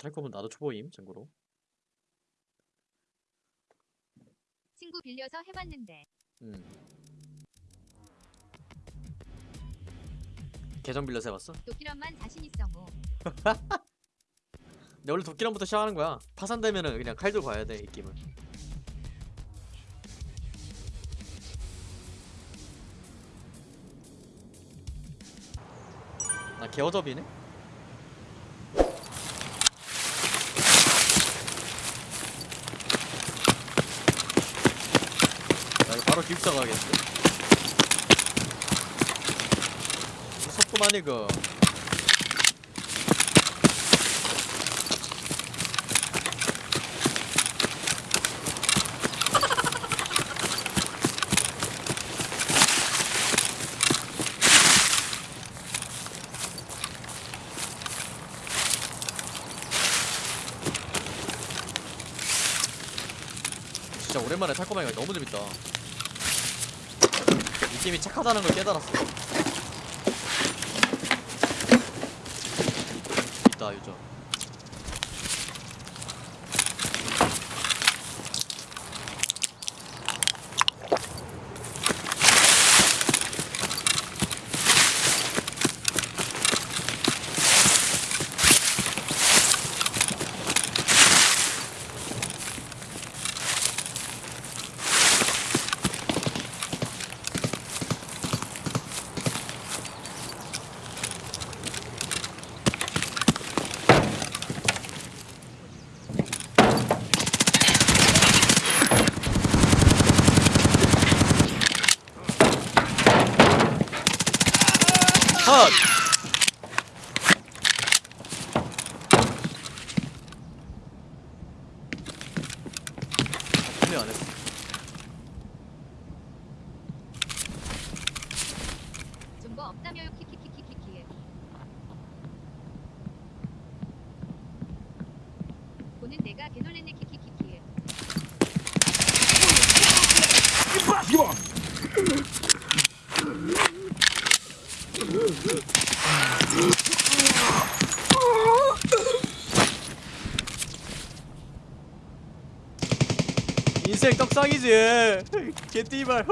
탈 거면 나도 초보임 참고로 친구 빌려서 해봤는데 음 계정 빌려서 해봤어? 도끼런만 자신 있어 뭐. 근데 원래 도끼랑부터 시작하는 거야 파산되면은 그냥 칼 들고 가야 돼이 게임은 나 개어접이네? 나 이거 바로 기숙사 가야겠는데? 무섭구만 이거. 진짜 오랜만에 탈거방이가 너무 재밌다 이 게임이 착하다는 걸 깨달았어. 있다 유저 컷! 아, 분명 안 했어. 좀뭐 없다며요 키키키키키키. 보는 내가 개놀랬네 키키키키. 인생 떡상이지. 개띠발.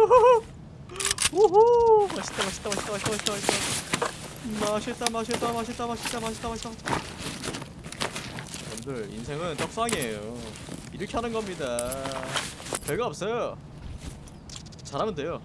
호호. 맛있다, 맛있다, 맛있다, 맛있다, 맛있다, 맛있다. 맛있다, 맛있다, 맛있다, 맛있다, 맛있다, 맛있다. 여러분들 인생은 떡상이에요. 이렇게 하는 겁니다. 별거 없어요. 잘하면 돼요.